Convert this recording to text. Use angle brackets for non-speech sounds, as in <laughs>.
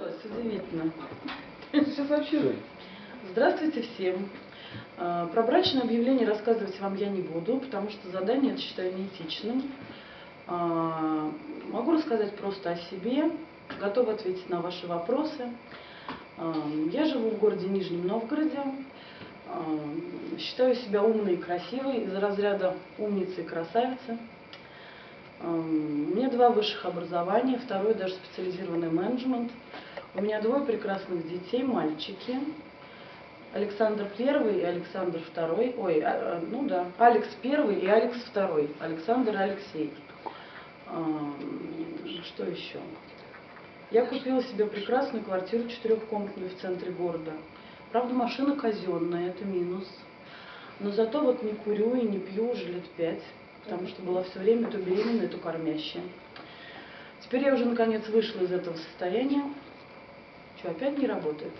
Началось, удивительно. <laughs> Сейчас вообще... Здравствуйте всем. А, Про брачное объявление рассказывать вам я не буду, потому что задание это считаю неэтичным. А, Могу рассказать просто о себе, готова ответить на ваши вопросы. А, Я живу в городе Нижнем Новгороде. Считаю себя умной и красивой, из разряда умницы и красавицы. Два высших образования, второе даже специализированный менеджмент. У меня двое прекрасных детей, мальчики. Александр Первый и Александр Второй. Ой, а, а, ну да, Алекс Первый и Алекс Второй. Александр и Алексей. А, Что еще? Я купила себе прекрасную квартиру четырехкомнатную в центре города. Правда, машина казенная, это минус. Но зато вот не курю и не пью уже лет пять, потому что была все время то беременная, то кормящая. Теперь я уже наконец вышла из этого состояния. Что, опять не работает?